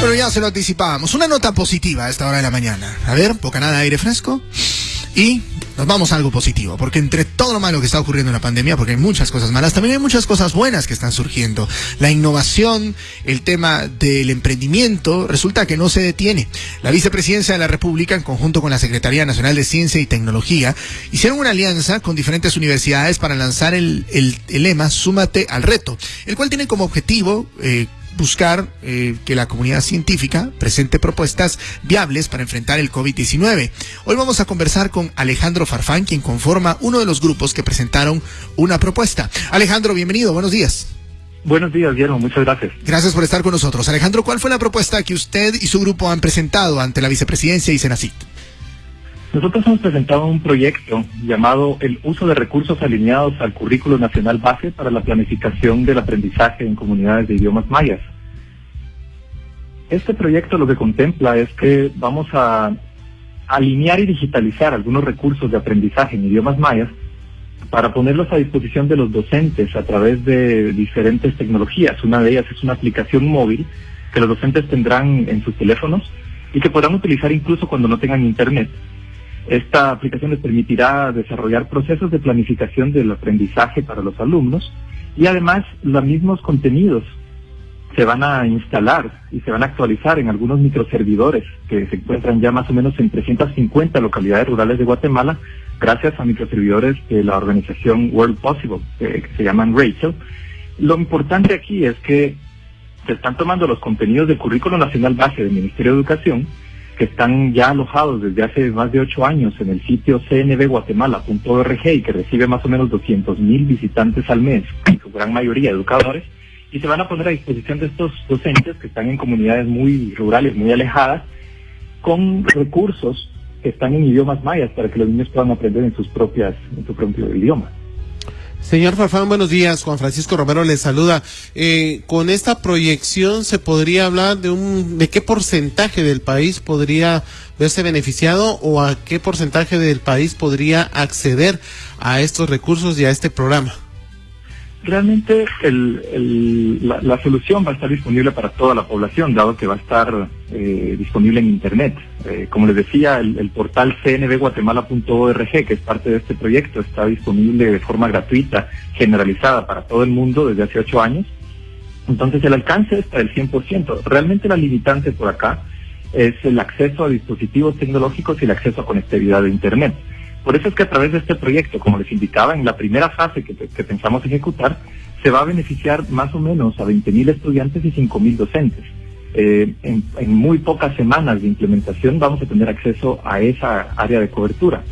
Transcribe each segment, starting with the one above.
Pero ya se lo anticipábamos. Una nota positiva a esta hora de la mañana. A ver, poca nada de aire fresco. Y nos vamos a algo positivo, porque entre todo lo malo que está ocurriendo en la pandemia, porque hay muchas cosas malas, también hay muchas cosas buenas que están surgiendo. La innovación, el tema del emprendimiento, resulta que no se detiene. La vicepresidencia de la República, en conjunto con la Secretaría Nacional de Ciencia y Tecnología, hicieron una alianza con diferentes universidades para lanzar el, el, lema Súmate al reto, el cual tiene como objetivo eh, buscar eh, que la comunidad científica presente propuestas viables para enfrentar el COVID-19. Hoy vamos a conversar con Alejandro Farfán, quien conforma uno de los grupos que presentaron una propuesta. Alejandro, bienvenido, buenos días. Buenos días, Guillermo, muchas gracias. Gracias por estar con nosotros. Alejandro, ¿cuál fue la propuesta que usted y su grupo han presentado ante la vicepresidencia y Senacit? Nosotros hemos presentado un proyecto llamado el uso de recursos alineados al currículo nacional base para la planificación del aprendizaje en comunidades de idiomas mayas. Este proyecto lo que contempla es que vamos a alinear y digitalizar algunos recursos de aprendizaje en idiomas mayas para ponerlos a disposición de los docentes a través de diferentes tecnologías. Una de ellas es una aplicación móvil que los docentes tendrán en sus teléfonos y que podrán utilizar incluso cuando no tengan internet esta aplicación les permitirá desarrollar procesos de planificación del aprendizaje para los alumnos y además los mismos contenidos se van a instalar y se van a actualizar en algunos microservidores que se encuentran ya más o menos en 350 localidades rurales de Guatemala gracias a microservidores de la organización World Possible, que se llaman Rachel. Lo importante aquí es que se están tomando los contenidos del currículo nacional base del Ministerio de Educación que están ya alojados desde hace más de ocho años en el sitio cnbguatemala.org y que recibe más o menos 200 mil visitantes al mes, en su gran mayoría educadores, y se van a poner a disposición de estos docentes que están en comunidades muy rurales, muy alejadas, con recursos que están en idiomas mayas para que los niños puedan aprender en sus propias, en su propio idioma. Señor Farfán, buenos días. Juan Francisco Romero le saluda. Eh, con esta proyección se podría hablar de un, de qué porcentaje del país podría verse beneficiado o a qué porcentaje del país podría acceder a estos recursos y a este programa realmente la, solución va a estar disponible para toda la población, dado que va a estar eh, disponible en Internet. Eh, como les decía, el, portal cnbguatemala.org, que es parte de este proyecto, está disponible de forma gratuita, generalizada para todo el mundo desde hace ocho años. Entonces el alcance está del 100%. Realmente la limitante por acá es el acceso a dispositivos tecnológicos y el acceso a conectividad de Internet. Por eso es que a través de este proyecto, como les indicaba, en la primera fase que, pensamos ejecutar, se va a beneficiar más o menos a 20.000 estudiantes y 5.000 docentes. Eh, en, muy pocas semanas de implementación vamos a tener acceso a esa área de cobertura.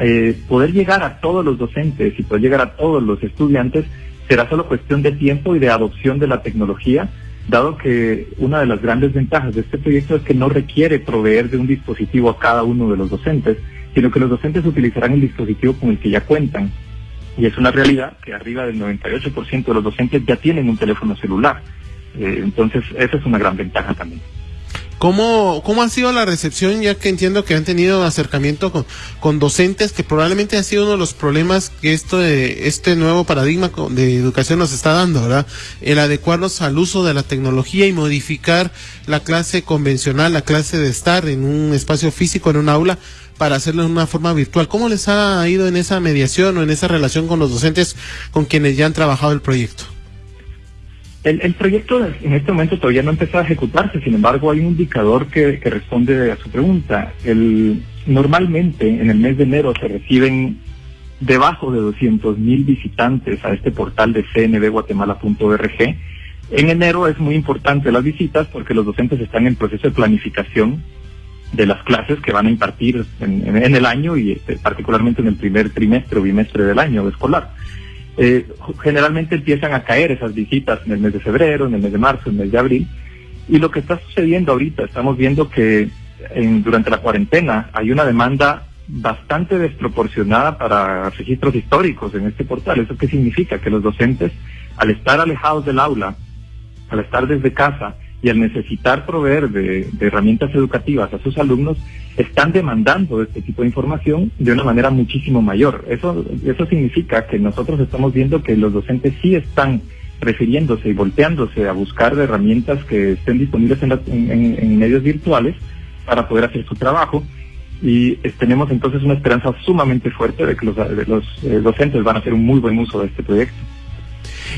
Eh, poder llegar a todos los docentes y poder llegar a todos los estudiantes será solo cuestión de tiempo y de adopción de la tecnología, dado que una de las grandes ventajas de este proyecto es que no requiere proveer de un dispositivo a cada uno de los docentes, sino que los docentes utilizarán el dispositivo con el que ya cuentan. Y es una realidad que arriba del 98% de los docentes ya tienen un teléfono celular. Eh, entonces, esa es una gran ventaja también. ¿Cómo, ¿Cómo ha sido la recepción? Ya que entiendo que han tenido acercamiento con, con docentes, que probablemente ha sido uno de los problemas que esto este nuevo paradigma de educación nos está dando, ¿verdad? El adecuarnos al uso de la tecnología y modificar la clase convencional, la clase de estar en un espacio físico, en un aula, para hacerlo de una forma virtual. ¿Cómo les ha ido en esa mediación o en esa relación con los docentes con quienes ya han trabajado el proyecto? El, proyecto en este momento todavía no ha empezado a ejecutarse, sin embargo hay un indicador que, responde a su pregunta. El, normalmente en el mes de enero se reciben debajo de 200 mil visitantes a este portal de cnbguatemala.org. En enero es muy importante las visitas porque los docentes están en proceso de planificación de las clases que van a impartir en, el año y este, particularmente en el primer trimestre o bimestre del año escolar. Eh, generalmente empiezan a caer esas visitas en el mes de febrero, en el mes de marzo, en el mes de abril. Y lo que está sucediendo ahorita, estamos viendo que durante la cuarentena hay una demanda bastante desproporcionada para registros históricos en este portal. ¿Eso qué significa? Que los docentes, al estar alejados del aula, al estar desde casa, y al necesitar proveer de, herramientas educativas a sus alumnos, están demandando este tipo de información de una manera muchísimo mayor. Eso, eso significa que nosotros estamos viendo que los docentes sí están refiriéndose y volteándose a buscar herramientas que estén disponibles en, medios virtuales para poder hacer su trabajo y tenemos entonces una esperanza sumamente fuerte de que los, los eh, docentes van a hacer un muy buen uso de este proyecto.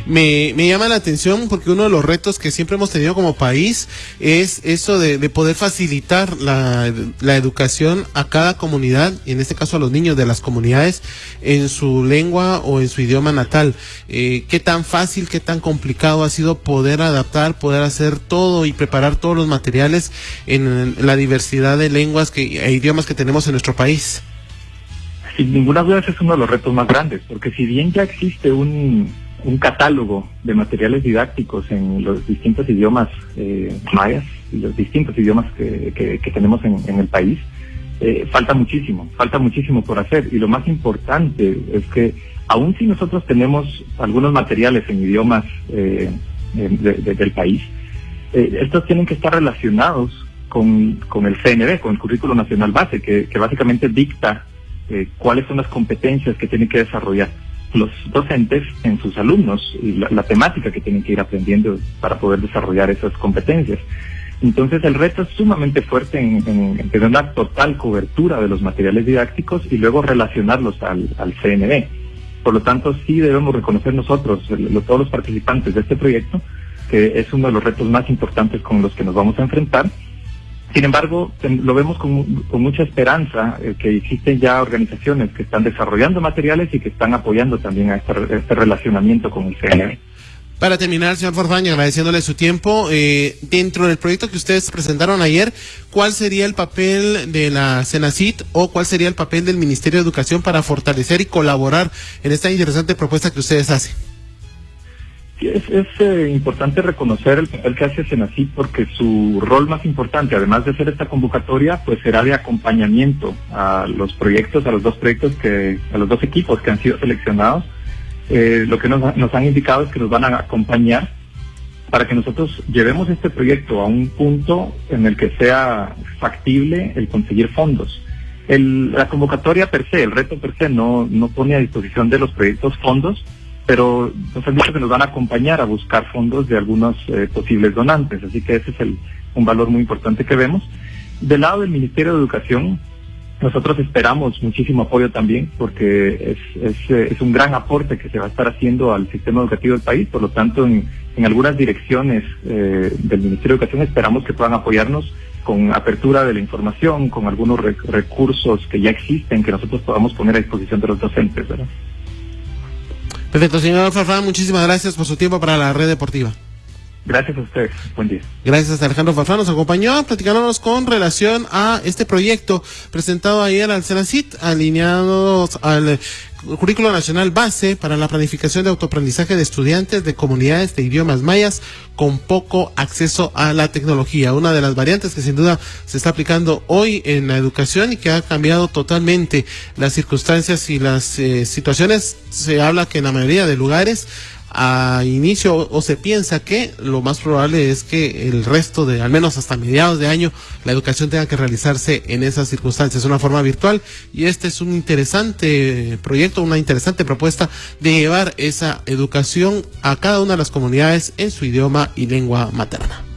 Me, me, llama la atención porque uno de los retos que siempre hemos tenido como país es eso de, poder facilitar la, la, educación a cada comunidad, y en este caso a los niños de las comunidades, en su lengua o en su idioma natal. Eh, ¿Qué tan fácil, qué tan complicado ha sido poder adaptar, poder hacer todo y preparar todos los materiales en la diversidad de lenguas que, e idiomas que tenemos en nuestro país? Sin ninguna duda ese es uno de los retos más grandes, porque si bien ya existe un, un catálogo de materiales didácticos en los distintos idiomas eh, mayas y los distintos idiomas que, que, tenemos en, en, el país, eh, falta muchísimo, falta muchísimo por hacer. Y lo más importante es que aun si nosotros tenemos algunos materiales en idiomas eh, del país, estos tienen que estar relacionados con, con, el CNB, con el Currículo Nacional Base, que, que básicamente dicta cuáles son las competencias que tienen que desarrollar los docentes en sus alumnos y la, temática que tienen que ir aprendiendo para poder desarrollar esas competencias. Entonces el reto es sumamente fuerte en, tener una total cobertura de los materiales didácticos y luego relacionarlos al, al CNB. Por lo tanto, sí debemos reconocer nosotros, todos los participantes de este proyecto, que es uno de los retos más importantes con los que nos vamos a enfrentar sin embargo, lo vemos con, mucha esperanza eh, que existen ya organizaciones que están desarrollando materiales y que están apoyando también a este, este relacionamiento con el CNE. Para terminar, señor Forfaña, agradeciéndole su tiempo, eh, dentro del proyecto que ustedes presentaron ayer, ¿cuál sería el papel de la Senacit o cuál sería el papel del Ministerio de Educación para fortalecer y colaborar en esta interesante propuesta que ustedes hacen? Es, eh, importante reconocer el papel que hace Senacit porque su rol más importante, además de hacer esta convocatoria, pues será de acompañamiento a los proyectos, a los dos proyectos que, a los dos equipos que han sido seleccionados. Eh, lo que nos, nos han indicado es que nos van a acompañar para que nosotros llevemos este proyecto a un punto en el que sea factible el conseguir fondos. El, la convocatoria per se, el reto per se, no, no pone a disposición de los proyectos fondos, pero nos han dicho que nos van a acompañar a buscar fondos de algunos eh, posibles donantes, así que ese es el, un valor muy importante que vemos. Del lado del Ministerio de Educación, nosotros esperamos muchísimo apoyo también, porque es, es, eh, es, un gran aporte que se va a estar haciendo al sistema educativo del país, por lo tanto, en, algunas direcciones eh, del Ministerio de Educación esperamos que puedan apoyarnos con apertura de la información, con algunos recursos que ya existen, que nosotros podamos poner a disposición de los docentes, ¿verdad? Perfecto, señor Farfán, muchísimas gracias por su tiempo para la red deportiva. Gracias a usted. Buen día. Gracias Alejandro Farfán. Nos acompañó platicándonos con relación a este proyecto presentado ayer al Senacit, alineados al currículo nacional base para la planificación de autoaprendizaje de estudiantes de comunidades de idiomas mayas con poco acceso a la tecnología. Una de las variantes que sin duda se está aplicando hoy en la educación y que ha cambiado totalmente las circunstancias y las eh, situaciones. Se habla que en la mayoría de lugares a inicio o se piensa que lo más probable es que el resto de, al menos hasta mediados de año, la educación tenga que realizarse en esas circunstancias, una forma virtual. Y este es un interesante proyecto, una interesante propuesta de llevar esa educación a cada una de las comunidades en su idioma y lengua materna.